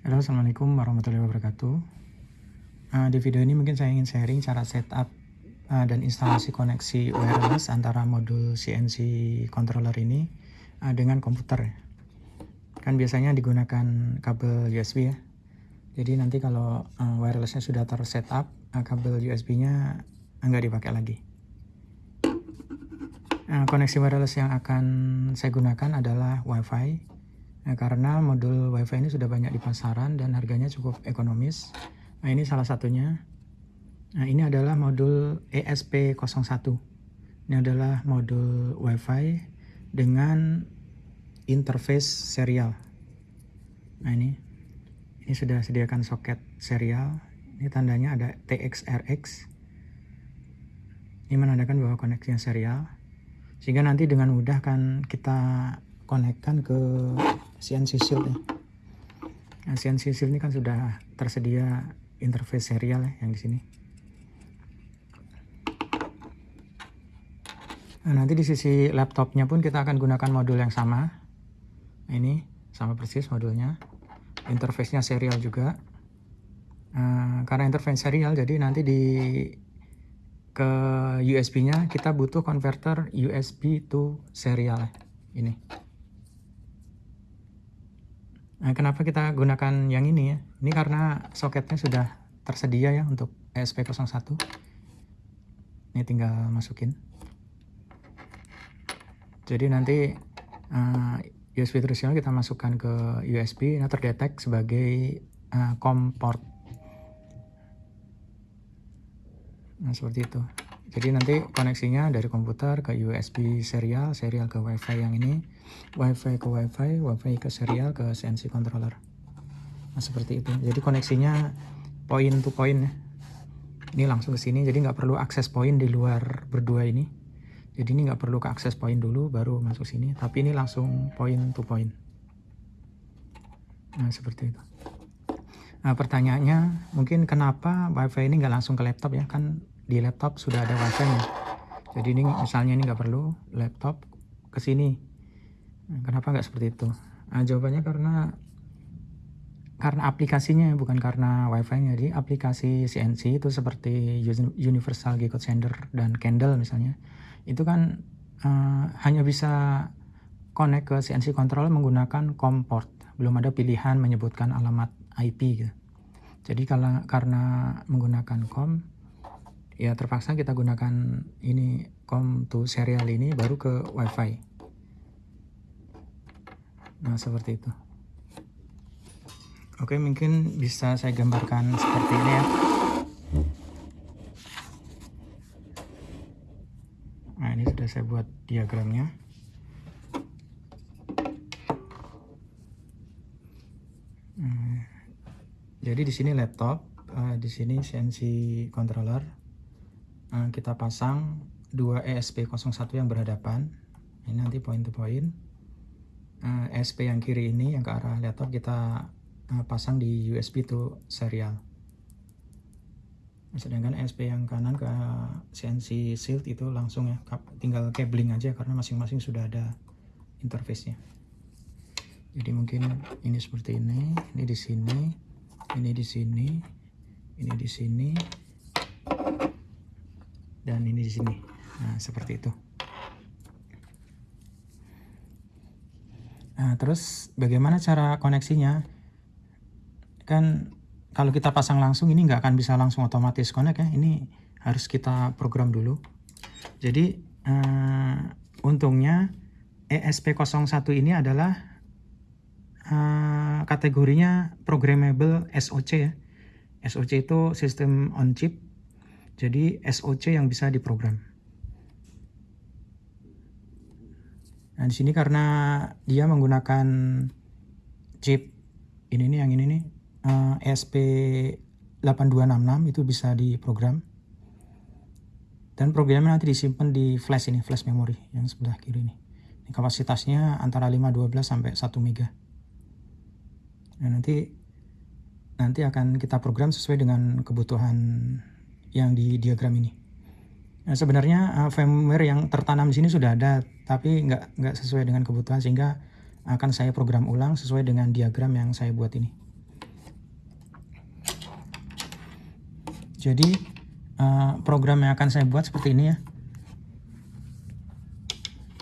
Halo assalamualaikum warahmatullahi wabarakatuh. Uh, di video ini mungkin saya ingin sharing cara setup uh, dan instalasi koneksi wireless antara modul CNC controller ini uh, dengan komputer. Kan biasanya digunakan kabel USB ya. Jadi nanti kalau uh, wirelessnya sudah tersetup uh, kabel USB nya nggak dipakai lagi. Uh, koneksi wireless yang akan saya gunakan adalah WiFi Nah, karena modul WiFi ini sudah banyak di pasaran dan harganya cukup ekonomis. Nah, ini salah satunya. Nah, ini adalah modul ESP01. Ini adalah modul WiFi dengan interface serial. Nah, ini ini sudah sediakan soket serial. Ini tandanya ada TXRX. Ini menandakan bahwa koneksinya serial. Sehingga nanti dengan mudah kan kita konekkan ke CNC Shield ya. Nah, CNC Shield ini kan sudah tersedia interface serial ya yang di sini. Nah, nanti di sisi laptopnya pun kita akan gunakan modul yang sama. Nah, ini sama persis modulnya. Interface-nya serial juga. Nah, karena interface serial jadi nanti di ke USB-nya kita butuh converter USB to serial ini. Nah, kenapa kita gunakan yang ini ya? Ini karena soketnya sudah tersedia ya untuk ESP01. Ini tinggal masukin. Jadi nanti uh, eh, USB tradisional kita masukkan ke USB, nah terdetek sebagai uh, COM port. Nah, seperti itu. Jadi nanti koneksinya dari komputer ke USB serial, serial ke WiFi yang ini, WiFi ke WiFi, WiFi ke serial ke CNC controller. Nah seperti itu. Jadi koneksinya point to point ya. Ini langsung ke sini, jadi nggak perlu akses point di luar berdua ini. Jadi ini nggak perlu ke akses point dulu baru masuk sini, tapi ini langsung point to point. Nah seperti itu. Nah pertanyaannya mungkin kenapa WiFi ini nggak langsung ke laptop ya kan di laptop sudah ada wifi nya jadi ini misalnya ini nggak perlu laptop ke sini kenapa nggak seperti itu? Nah, jawabannya karena karena aplikasinya bukan karena wifi nya jadi aplikasi CNC itu seperti Universal G-Code Sender dan Candle misalnya itu kan uh, hanya bisa connect ke CNC control menggunakan COM port. Belum ada pilihan menyebutkan alamat IP gitu. jadi kalau karena menggunakan COM ya terpaksa kita gunakan ini com to serial ini baru ke wifi nah seperti itu. Oke mungkin bisa saya gambarkan seperti ini ya. Nah ini sudah saya buat diagramnya. Hmm, jadi di sini laptop uh, di sini CNC controller. Eh, kita pasang dua ESP01 yang berhadapan. Ini nanti point to point uh, eh, ESP yang kiri ini yang ke arah laptop kita uh, pasang di USB to serial. Sedangkan ESP yang kanan ke CNC shield itu langsung ya tinggal cabling aja karena masing-masing sudah ada interface nya jadi mungkin ini seperti ini ini di sini ini di sini ini di sini dan ini di sini. Nah seperti itu nah terus bagaimana cara koneksinya? Kan kalau kita pasang langsung ini nggak akan bisa langsung otomatis connect ya. Ini harus kita program dulu. Jadi uh, untungnya ESP01 ini adalah uh, kategorinya programmable SOC ya. SOC itu sistem on chip. Jadi SOC yang bisa diprogram. Nah di sini karena dia menggunakan chip ini nih yang ini nih uh, ESP8266 itu bisa diprogram. Dan programnya nanti disimpan di flash ini, flash memory yang sebelah kiri ini. Ini kapasitasnya antara 512 sampai 1 mega. Nah, nanti nanti akan kita program sesuai dengan kebutuhan yang di diagram ini. Nah, sebenarnya uh, firmware yang tertanam di sini sudah ada, tapi nggak nggak sesuai dengan kebutuhan sehingga akan saya program ulang sesuai dengan diagram yang saya buat ini. Jadi uh, program yang akan saya buat seperti ini ya.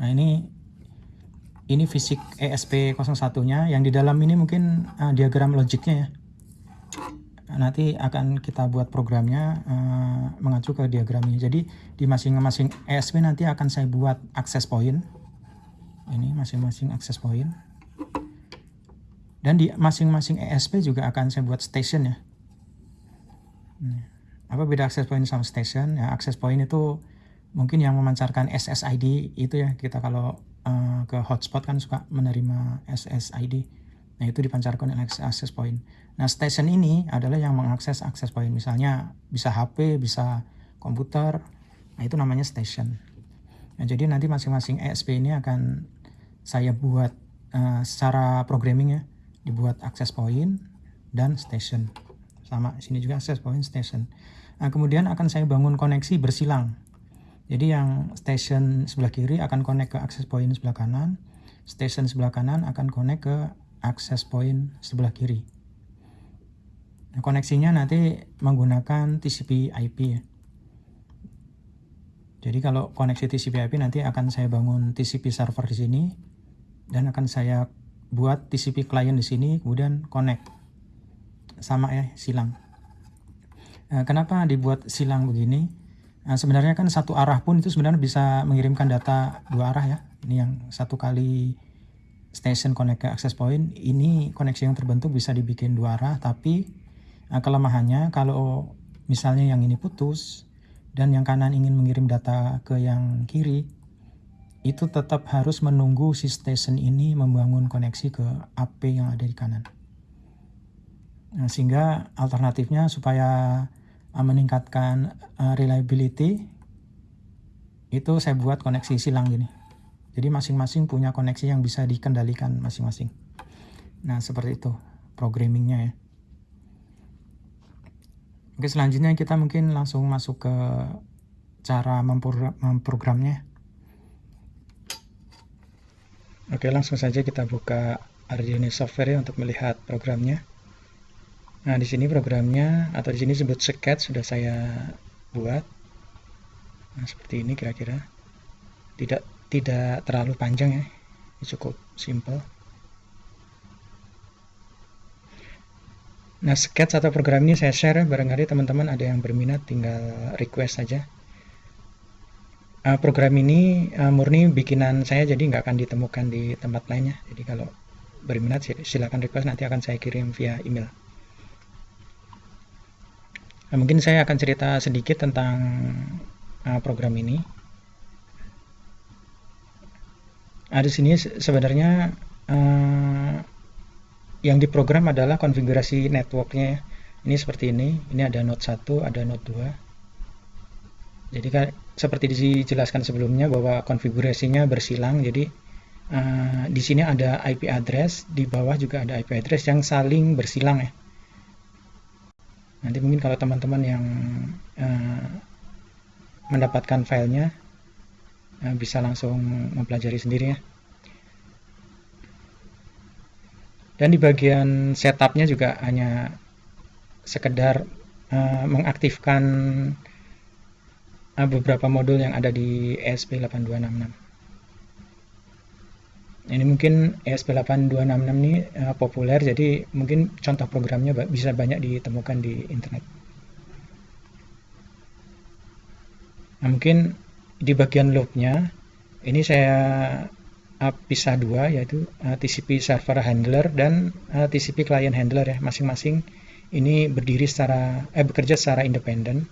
Nah ini ini fisik ESP01 nya yang di dalam ini mungkin uh, diagram logiknya ya. Nanti akan kita buat programnya uh, mengacu ke diagram ini. Jadi di masing-masing ESP nanti akan saya buat akses point. Ini masing-masing akses point. Dan di masing-masing ESP juga akan saya buat station ya. Apa beda access point sama station? Ya, access point itu mungkin yang memancarkan SSID itu ya kita kalau uh, ke hotspot kan suka menerima SSID. Nah itu dipancarkan oleh access point. Nah station ini adalah yang mengakses access point. Misalnya bisa HP, bisa komputer. Nah itu namanya station. Nah, jadi nanti masing-masing ESP ini akan saya buat uh, secara programming ya dibuat access point dan station sama sini juga access point station nah kemudian akan saya bangun koneksi bersilang jadi yang station sebelah kiri akan connect ke access point sebelah kanan station sebelah kanan akan connect ke access point sebelah kiri. Nah, koneksinya nanti menggunakan TCP IP ya. Jadi kalau koneksi TCP IP nanti akan saya bangun TCP server di sini dan akan saya buat TCP client di sini kemudian connect sama ya silang. Nah, kenapa dibuat silang begini? Nah, sebenarnya kan satu arah pun itu sebenarnya bisa mengirimkan data dua arah ya. Ini yang satu kali station connect ke access point ini koneksi yang terbentuk bisa dibikin dua arah tapi nah, kelemahannya kalau misalnya yang ini putus dan yang kanan ingin mengirim data ke yang kiri itu tetap harus menunggu si station ini membangun koneksi ke AP yang ada di kanan. Nah, sehingga alternatifnya supaya uh, meningkatkan uh, reliability itu saya buat koneksi silang gini. Jadi masing-masing punya koneksi yang bisa dikendalikan masing-masing. Nah seperti itu programmingnya ya. Oke selanjutnya kita mungkin langsung masuk ke cara memprogramnya. Oke langsung saja kita buka Arduino software ya untuk melihat programnya. Nah di sini programnya atau di sini sebut sketch sudah saya buat. Nah seperti ini kira-kira. Tidak tidak terlalu panjang ya, cukup simple. Nah sketch atau program ini saya share barangkali teman-teman ada yang berminat tinggal request saja. Uh, program ini uh, murni bikinan saya jadi nggak akan ditemukan di tempat lainnya jadi kalau berminat silakan request nanti akan saya kirim via email. Nah, mungkin saya akan cerita sedikit tentang uh, program ini nah, di sini sebenarnya uh, yang diprogram adalah konfigurasi networknya ini seperti ini ini ada node 1 ada node 2 jadi kan seperti dijelaskan sebelumnya bahwa konfigurasinya bersilang jadi uh, di sini ada IP address di bawah juga ada IP address yang saling bersilang ya. Nanti mungkin kalau teman-teman yang uh, mendapatkan filenya bisa langsung mempelajari sendiri ya. Dan di bagian setupnya juga hanya sekedar uh, mengaktifkan beberapa modul yang ada di ESP8266 ini mungkin ESP8266 ini uh, populer jadi mungkin contoh programnya bisa banyak ditemukan di internet. Nah mungkin di bagian loopnya ini saya uh, pisah dua yaitu uh, TCP server handler dan uh, TCP client handler ya masing-masing ini berdiri secara eh bekerja secara independen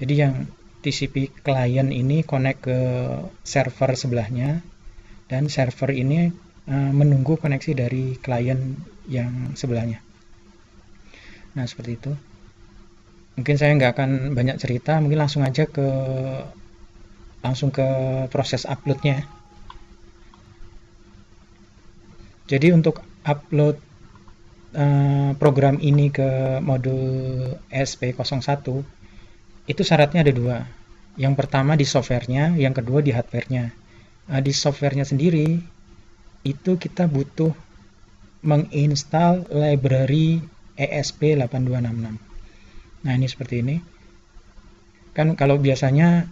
jadi yang TCP client ini connect ke server sebelahnya dan server ini uh, menunggu koneksi dari klien yang sebelahnya. Nah seperti itu. Mungkin saya nggak akan banyak cerita, mungkin langsung aja ke langsung ke proses uploadnya. Jadi untuk upload uh, program ini ke modul SP01 itu syaratnya ada dua. Yang pertama di softwarenya, yang kedua di hardwarenya. Nah, di softwarenya sendiri itu kita butuh menginstal library ESP8266. Nah ini seperti ini. kan kalau biasanya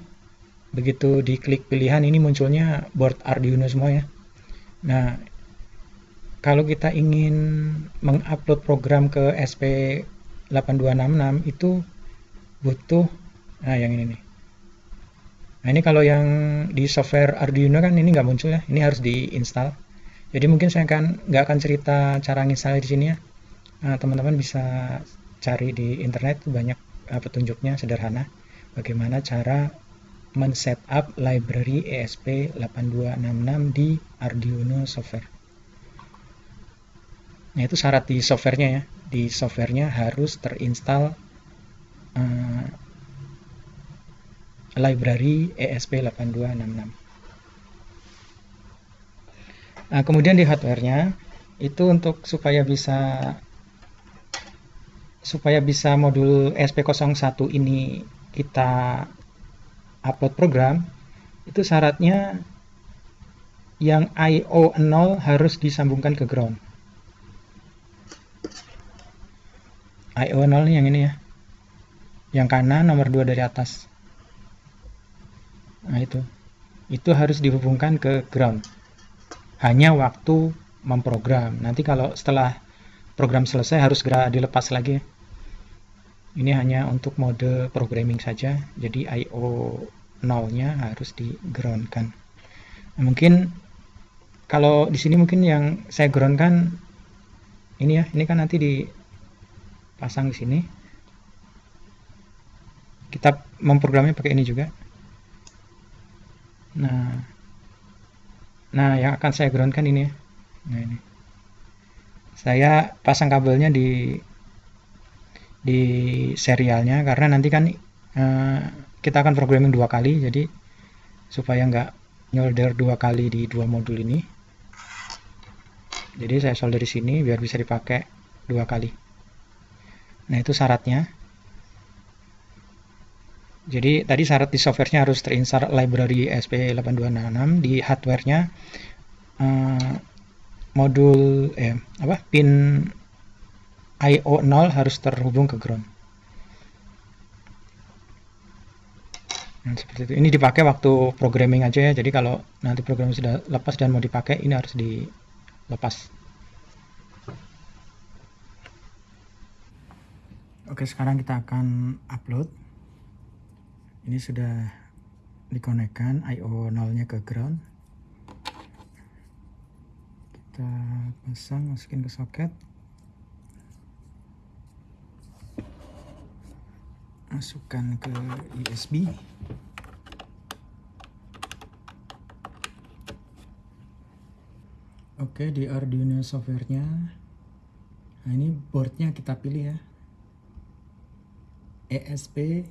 begitu diklik pilihan ini munculnya board Arduino semua ya. Nah kalau kita ingin mengupload program ke SP8266 itu butuh nah yang ini nih. Nah ini kalau yang di software Arduino kan ini nggak muncul ya ini harus diinstal. Jadi mungkin saya akan nggak akan cerita cara nginstal di sini ya. Nah, teman-teman bisa cari di internet banyak uh, petunjuknya sederhana. Bagaimana cara men-setup library ESP8266 di Arduino software nah itu syarat di softwarenya ya di softwarenya harus terinstall uh, library ESP8266. Nah, kemudian di hardware-nya itu untuk supaya bisa supaya bisa modul ESP01 ini kita upload program itu syaratnya yang IO 0 harus disambungkan ke ground. IO 0 yang ini ya. Yang kanan nomor 2 dari atas. Nah itu. Itu harus dihubungkan ke ground. Hanya waktu memprogram. Nanti kalau setelah program selesai harus segera dilepas lagi. Ini hanya untuk mode programming saja. Jadi IO 0-nya harus di groundkan. Nah, mungkin kalau di sini mungkin yang saya groundkan ini ya, ini kan nanti dipasang di sini. Kita memprogramnya pakai ini juga. Nah, nah yang akan saya groundkan ini ya. Nah ini. Saya pasang kabelnya di di serialnya karena nanti kan uh, kita akan programming dua kali jadi supaya nggak nyolder dua kali di dua modul ini. Jadi saya solder di sini biar bisa dipakai dua kali. Nah itu syaratnya. Jadi tadi syarat di softwarenya harus terinstall library SP8266 di hardwarenya uh, modul eh apa pin IO 0 harus terhubung ke ground. Nah, seperti itu. Ini dipakai waktu programming aja ya. Jadi kalau nanti program sudah lepas dan mau dipakai, ini harus dilepas. Oke, sekarang kita akan upload ini sudah dikonekkan IO 0 nya ke ground kita pasang masukin ke soket masukkan ke USB Oke di Arduino softwarenya. Nah ini boardnya kita pilih ya. ESP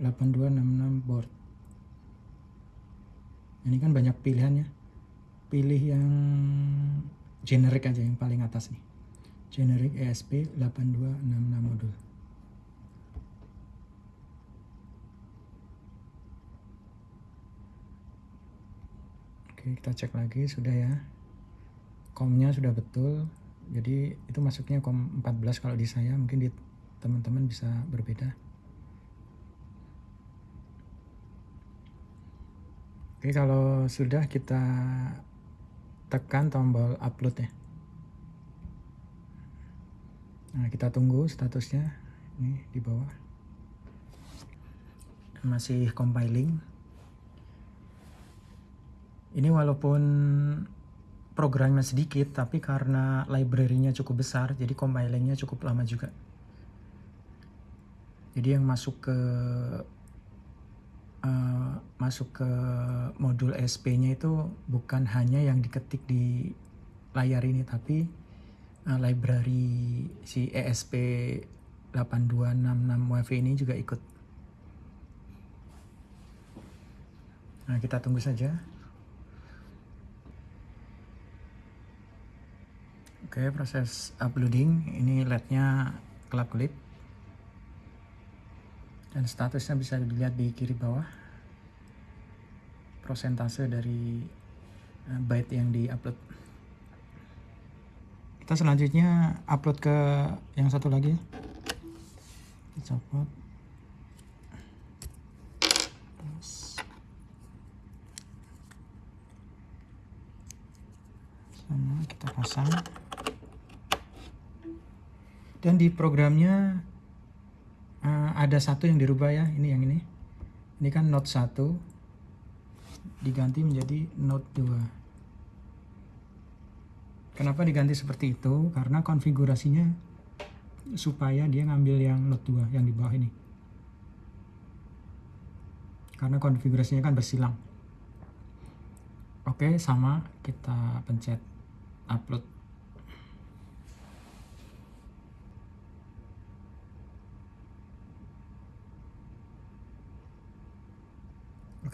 8266 board. Ini kan banyak pilihannya. Pilih yang generic aja yang paling atas nih. Generic ESP 8266 modul oke kita cek lagi sudah ya komnya sudah betul jadi itu masuknya kom 14 kalau di saya mungkin di teman-teman bisa berbeda Oke, kalau sudah kita tekan tombol upload ya. Nah, kita tunggu statusnya ini di bawah. Masih compiling. Ini walaupun programnya sedikit, tapi karena library-nya cukup besar, jadi compilingnya cukup lama juga. Jadi yang masuk ke uh, masuk ke modul SP-nya itu bukan hanya yang diketik di layar ini tapi uh, library si ESP 8266 WiFi ini juga ikut. Nah, kita tunggu saja. Oke, okay, proses uploading. Ini LED-nya kelap-kelip. Dan statusnya bisa dilihat di kiri bawah. Prosentase dari eh, byte yang di-upload. Kita selanjutnya upload ke yang satu lagi. Kita copot. Terus. Sama, kita pasang dan di programnya uh, ada satu yang dirubah ya ini yang ini. Ini kan note 1 diganti menjadi note 2 kenapa diganti seperti itu? Karena konfigurasinya supaya dia ngambil yang note 2 yang di bawah ini. Karena konfigurasinya kan bersilang. Oke sama kita pencet upload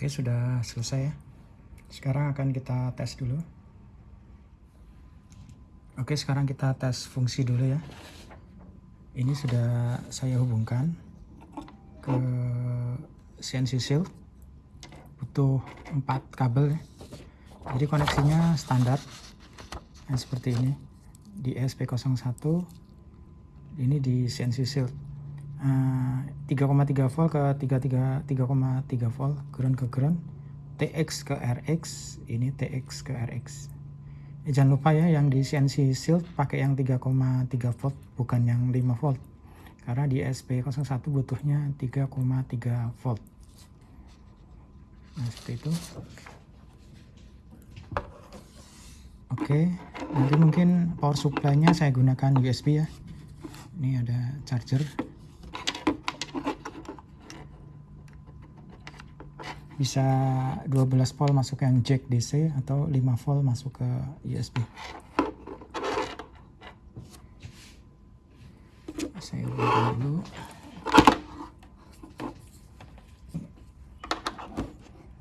Oke, sudah selesai ya. Sekarang akan kita tes dulu. Oke, sekarang kita tes fungsi dulu ya. Ini sudah saya hubungkan ke CNC Shield. Butuh 4 kabel ya. Jadi koneksinya standar. Nah, seperti ini. Di SP01 ini di CNC Shield 3,3 volt ke 33 3,3 volt ground ke ground TX ke RX ini TX ke RX eh, jangan lupa ya yang di CNC Shield pakai yang 3,3 volt bukan yang 5 volt. Karena di SP01 butuhnya 3,3 volt. Nah seperti itu. Oke nanti mungkin power supply nya saya gunakan USB ya. Ini ada charger bisa 12 volt masuk yang jack DC atau 5 volt masuk ke USB saya ubah dulu.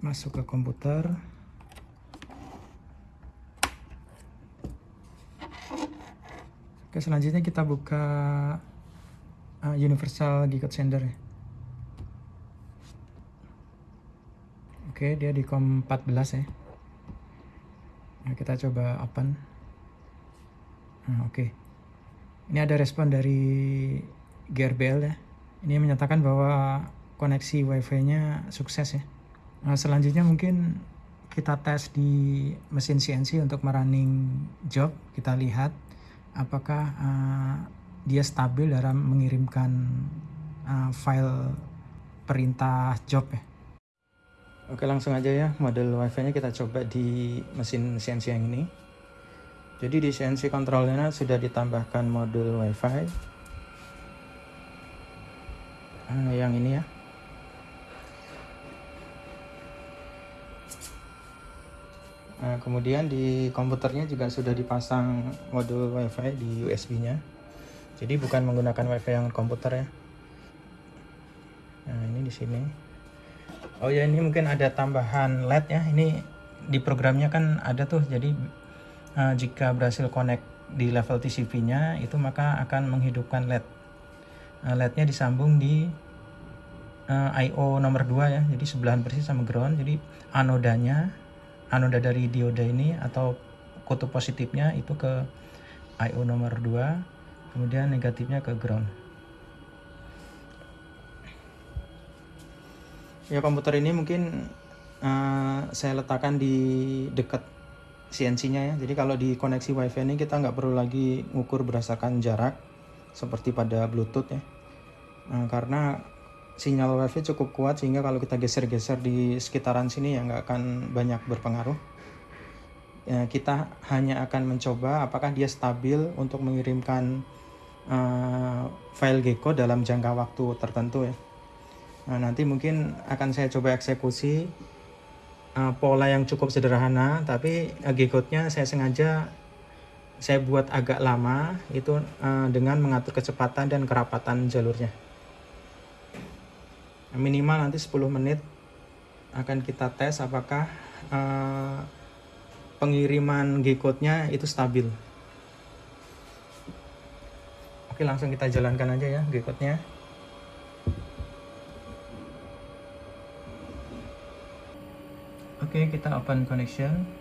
Masuk ke komputer. Oke selanjutnya kita buka uh, Universal Gigot Sender ya Oke, dia di COM 14 ya. Nah, kita coba open. Nah, oke. Ini ada respon dari GRBL ya. Ini menyatakan bahwa koneksi WiFi-nya sukses ya. Nah, selanjutnya mungkin kita tes di mesin CNC untuk merunning job. Kita lihat apakah uh, dia stabil dalam mengirimkan uh, file perintah job ya. Oke langsung aja ya model wifi nya kita coba di mesin CNC yang ini jadi di CNC controllernya sudah ditambahkan modul wifi nah, yang ini ya Nah, kemudian di komputernya juga sudah dipasang modul WiFi di USB-nya. Jadi bukan menggunakan WiFi yang komputer ya. Nah, ini di sini. Oh ya ini mungkin ada tambahan LED ya. Ini di programnya kan ada tuh. Jadi uh, jika berhasil connect di level TCP-nya itu maka akan menghidupkan LED. Uh, LED-nya disambung di uh, eh, I/O nomor 2 ya. Jadi sebelahan persis sama ground. Jadi anodanya anoda dari dioda ini atau kutub positifnya itu ke I/O nomor 2, kemudian negatifnya ke ground. Ya komputer ini mungkin uh, saya letakkan di dekat CNC-nya ya. Jadi kalau di koneksi WiFi ini kita nggak perlu lagi ngukur berdasarkan jarak seperti pada Bluetooth ya. Nah, karena sinyal WiFi cukup kuat sehingga kalau kita geser-geser di sekitaran sini ya nggak akan banyak berpengaruh. Ya, kita hanya akan mencoba apakah dia stabil untuk mengirimkan uh, file gecko dalam jangka waktu tertentu ya. Nah, nanti mungkin akan saya coba eksekusi uh, pola yang cukup sederhana, tapi uh, G-code-nya saya sengaja saya buat agak lama itu uh, dengan mengatur kecepatan dan kerapatan jalurnya. Minimal nanti 10 menit akan kita tes apakah uh, pengiriman G-code-nya itu stabil. Oke, langsung kita jalankan aja ya G-code-nya. Oke, kita open connection.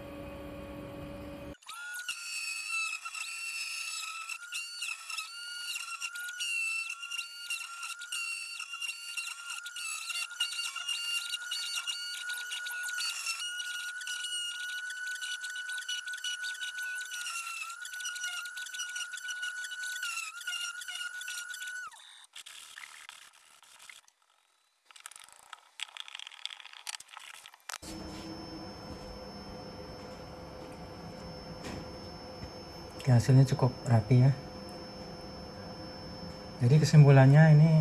Oke, hasilnya cukup rapi ya. Jadi kesimpulannya ini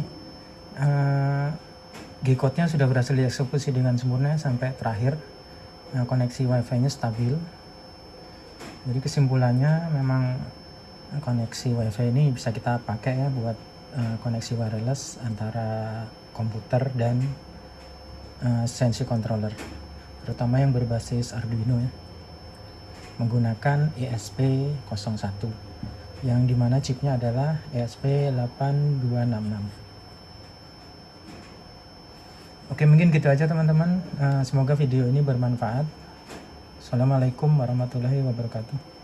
uh, G-code-nya sudah berhasil dieksekusi dengan sempurna sampai terakhir. Nah, koneksi WiFi-nya stabil. Jadi kesimpulannya memang koneksi WiFi ini bisa kita pakai ya buat uh, koneksi wireless antara komputer dan uh, sensi controller, terutama yang berbasis Arduino ya, menggunakan ESP01 yang di mana chipnya adalah ESP8266 oke mungkin gitu aja teman-teman. Uh, semoga video ini bermanfaat. Assalamualaikum warahmatullahi wabarakatuh